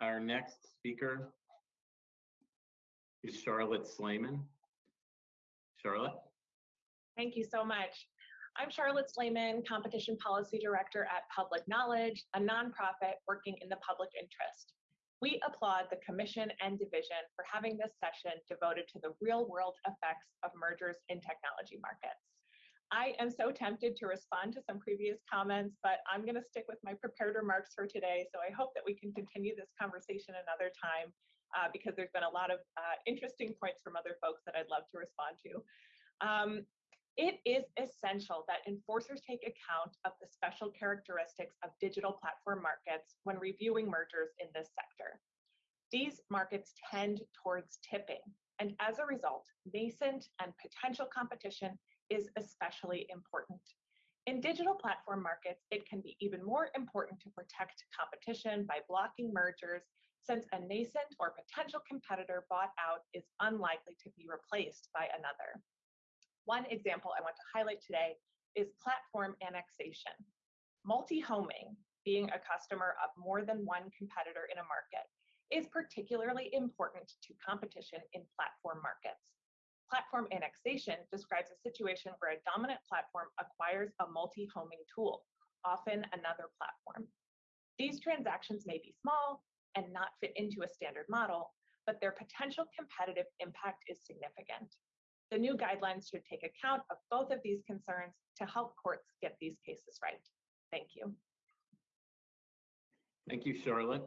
Our next speaker is Charlotte Slaiman. Charlotte? Thank you so much. I'm Charlotte Slaiman, Competition Policy Director at Public Knowledge, a nonprofit working in the public interest. We applaud the Commission and Division for having this session devoted to the real world effects of mergers in technology markets. I am so tempted to respond to some previous comments, but I'm going to stick with my prepared remarks for today. So I hope that we can continue this conversation another time uh, because there's been a lot of uh, interesting points from other folks that I'd love to respond to. Um, it is essential that enforcers take account of the special characteristics of digital platform markets when reviewing mergers in this sector. These markets tend towards tipping, and as a result, nascent and potential competition is especially important. In digital platform markets, it can be even more important to protect competition by blocking mergers since a nascent or potential competitor bought out is unlikely to be replaced by another. One example I want to highlight today is platform annexation. Multi-homing, being a customer of more than one competitor in a market, is particularly important to competition in platform. Platform annexation describes a situation where a dominant platform acquires a multi-homing tool, often another platform. These transactions may be small and not fit into a standard model, but their potential competitive impact is significant. The new guidelines should take account of both of these concerns to help courts get these cases right. Thank you. Thank you, Charlotte.